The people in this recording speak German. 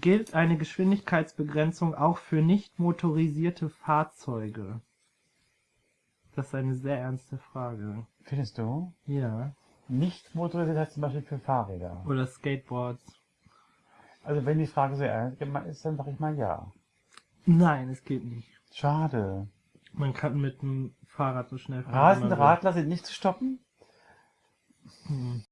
Gilt eine Geschwindigkeitsbegrenzung auch für nicht motorisierte Fahrzeuge? Das ist eine sehr ernste Frage. Findest du? Ja. Nicht motorisiert heißt zum Beispiel für Fahrräder. Oder Skateboards. Also wenn die Frage so ernst gemeint ist, dann sage ich mal ja. Nein, es geht nicht. Schade. Man kann mit dem Fahrrad so schnell fahren. Rasende. Radler sind nicht zu stoppen? Hm.